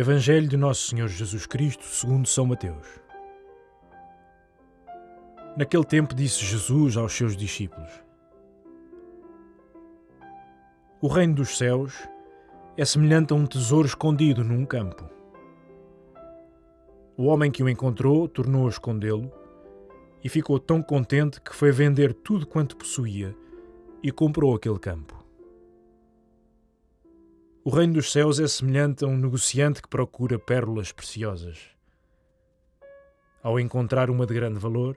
Evangelho de Nosso Senhor Jesus Cristo, segundo São Mateus. Naquele tempo disse Jesus aos seus discípulos: O reino dos céus é semelhante a um tesouro escondido num campo. O homem que o encontrou tornou a escondê-lo e ficou tão contente que foi vender tudo quanto possuía e comprou aquele campo. O reino dos céus é semelhante a um negociante que procura pérolas preciosas. Ao encontrar uma de grande valor,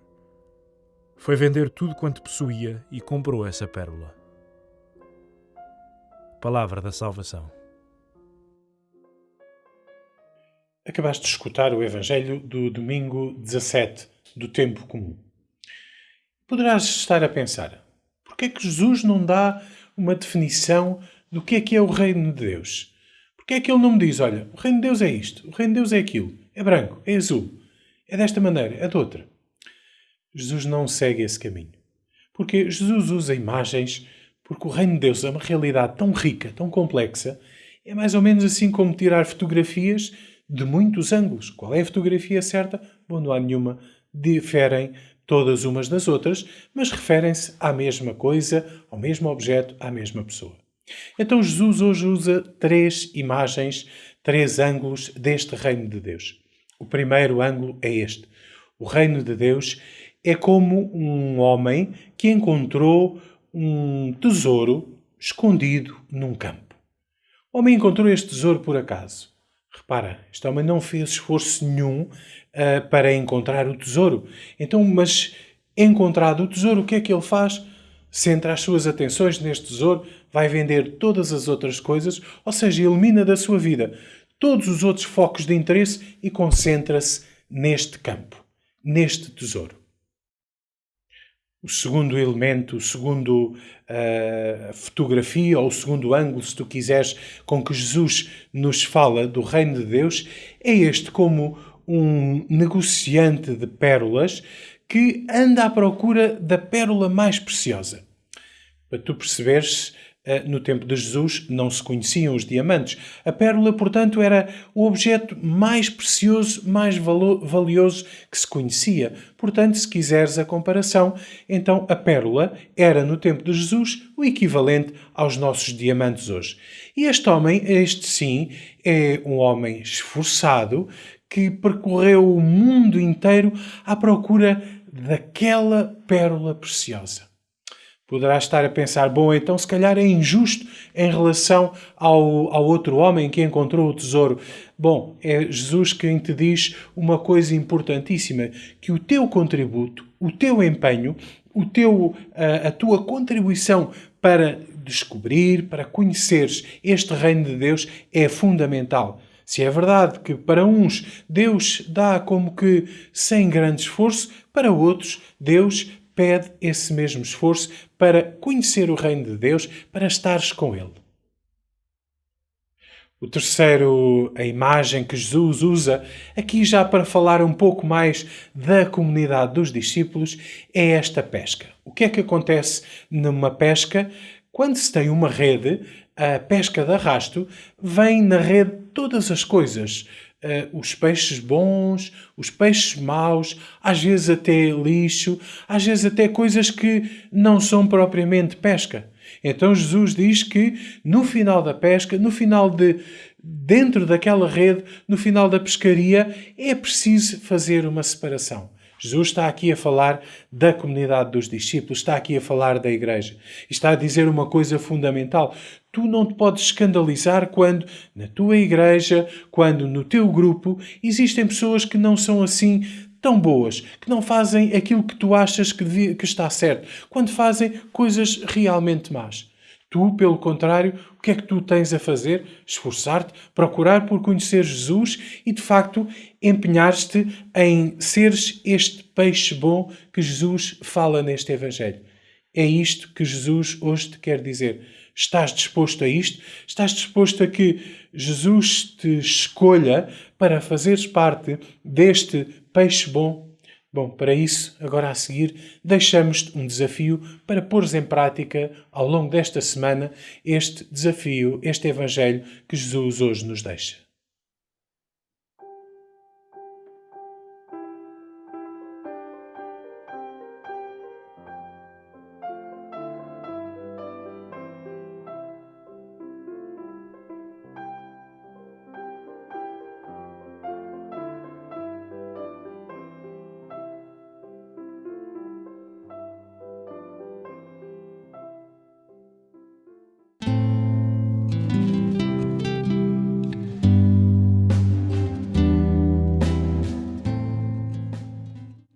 foi vender tudo quanto possuía e comprou essa pérola. Palavra da Salvação. Acabaste de escutar o Evangelho do domingo 17 do Tempo Comum. Poderás estar a pensar: por que é que Jesus não dá uma definição do que é que é o reino de Deus. Porque é que ele não me diz, olha, o reino de Deus é isto, o reino de Deus é aquilo, é branco, é azul, é desta maneira, é de outra. Jesus não segue esse caminho. Porque Jesus usa imagens, porque o reino de Deus é uma realidade tão rica, tão complexa, é mais ou menos assim como tirar fotografias de muitos ângulos. Qual é a fotografia certa? Bom, não há nenhuma. Diferem todas umas das outras, mas referem-se à mesma coisa, ao mesmo objeto, à mesma pessoa. Então Jesus hoje usa três imagens, três ângulos deste reino de Deus. O primeiro ângulo é este. O reino de Deus é como um homem que encontrou um tesouro escondido num campo. O homem encontrou este tesouro por acaso. Repara, este homem não fez esforço nenhum uh, para encontrar o tesouro. Então, mas encontrado o tesouro, o que é que ele faz? centra as suas atenções neste tesouro, vai vender todas as outras coisas, ou seja, elimina da sua vida todos os outros focos de interesse e concentra-se neste campo, neste tesouro. O segundo elemento, o segundo uh, fotografia ou o segundo ângulo, se tu quiseres, com que Jesus nos fala do reino de Deus, é este como um negociante de pérolas que anda à procura da pérola mais preciosa. Para tu perceberes, no tempo de Jesus não se conheciam os diamantes. A pérola, portanto, era o objeto mais precioso, mais valioso que se conhecia. Portanto, se quiseres a comparação, então a pérola era, no tempo de Jesus, o equivalente aos nossos diamantes hoje. E este homem, este sim, é um homem esforçado que percorreu o mundo inteiro à procura daquela pérola preciosa. Poderá estar a pensar, bom, então se calhar é injusto em relação ao, ao outro homem que encontrou o tesouro. Bom, é Jesus quem te diz uma coisa importantíssima, que o teu contributo, o teu empenho, o teu, a, a tua contribuição para descobrir, para conheceres este reino de Deus é fundamental. Se é verdade que para uns Deus dá como que sem grande esforço, para outros Deus pede esse mesmo esforço para conhecer o reino de Deus, para estares com Ele. O terceiro, a imagem que Jesus usa, aqui já para falar um pouco mais da comunidade dos discípulos, é esta pesca. O que é que acontece numa pesca? Quando se tem uma rede, a pesca de arrasto, vem na rede todas as coisas uh, os peixes bons, os peixes maus, às vezes até lixo, às vezes até coisas que não são propriamente pesca. Então Jesus diz que no final da pesca, no final de dentro daquela rede, no final da pescaria, é preciso fazer uma separação. Jesus está aqui a falar da comunidade dos discípulos, está aqui a falar da igreja. E está a dizer uma coisa fundamental. Tu não te podes escandalizar quando na tua igreja, quando no teu grupo, existem pessoas que não são assim tão boas, que não fazem aquilo que tu achas que, devia, que está certo, quando fazem coisas realmente más. Tu, pelo contrário, o que é que tu tens a fazer? Esforçar-te, procurar por conhecer Jesus e, de facto, empenhar-te em seres este peixe bom que Jesus fala neste Evangelho. É isto que Jesus hoje te quer dizer. Estás disposto a isto? Estás disposto a que Jesus te escolha para fazeres parte deste peixe bom Bom, para isso, agora a seguir, deixamos-te um desafio para pôres em prática, ao longo desta semana, este desafio, este Evangelho que Jesus hoje nos deixa.